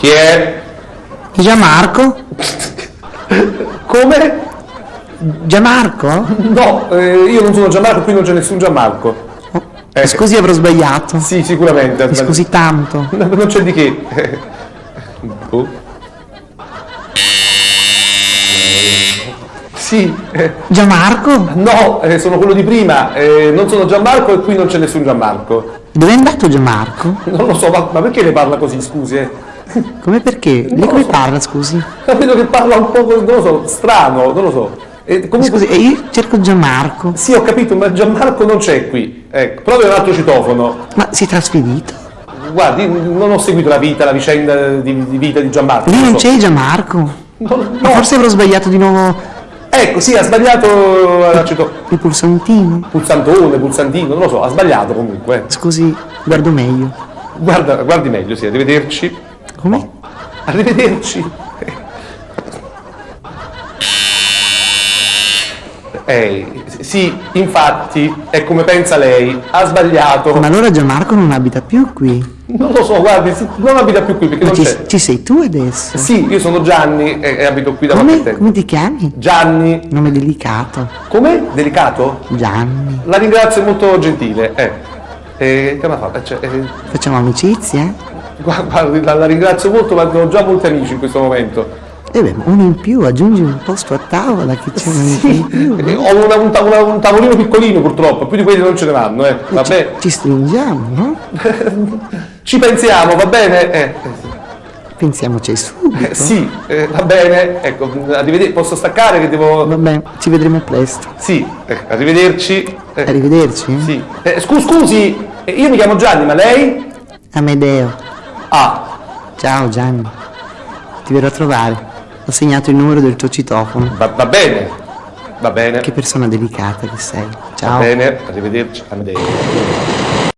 Chi è? Gianmarco? Come? Gianmarco? No, eh, io non sono Gianmarco, qui non c'è nessun Gianmarco. Eh, Scusi, avrò sbagliato. Sì, sicuramente. Mi scusi tanto. No, non c'è di che. Oh. Sì, eh, Gianmarco? no, eh, sono quello di prima, eh, non sono Gianmarco e qui non c'è nessun Gianmarco. Dove è andato Gianmarco? Non lo so, ma, ma perché le parla così, scusi? Eh? Come perché? Lo come parla, scusi? Vedo che parla un po', non lo so, strano, non lo so. Eh, comunque, Scusi, e io cerco Gianmarco. Sì, ho capito, ma Gianmarco non c'è qui. Ecco, provi un altro citofono. Ma si è trasferito? Guardi, non ho seguito la vita, la vicenda di, di vita di Gianmarco. Lì non lo so. c'è Gianmarco? No, Ma no. forse avrò sbagliato di nuovo Ecco, sì, ha sbagliato la cito- il pulsantino. pulsantone, pulsantino, non lo so, ha sbagliato comunque. Scusi, guardo meglio. Guarda, guardi meglio, sì, arrivederci. Come? Arrivederci. Eh, sì, infatti, è come pensa lei, ha sbagliato. Ma allora Gianmarco non abita più qui. Non lo so, guardi, non abita più qui perché Ma non ci, c'è. ci sei tu adesso? Sì, io sono Gianni e, e abito qui da qualche Come? tempo. Come ti chiami? Gianni, Nome delicato. come? Delicato? Gianni. La ringrazio, è molto gentile. Eh. Eh, che ha fatto? Eh, cioè, eh, Facciamo amicizia? Gua- guardi, la, ringrazio molto, ma ho già molti amici in questo momento. E beh, uno in più, aggiungi un posto a tavola che c'è uno in più. Eh, ho una- un, una- un tavolino piccolino purtroppo, più di quelli non ce ne vanno, eh. Vabbè, Ci stringiamo, no? ci pensiamo, va bene? Eh, eh, Pensiamoci subito. eh, sì, eh, va bene. Ecco, arrivederci, posso staccare che devo... Vabbè, ci vedremo presto. Sì, eh, arrivederci. Eh, Arrivederci. eh? sì. Eh, scu- scusi, eh, io mi chiamo Gianni, ma lei? Amedeo. Ah, Ciao Gianni. Ti verrò a trovare. Ho segnato il numero del tuo citofono. va, va bene, va bene, Che persona delicata che sei. va Ciao. bene, arrivederci, Amedeo.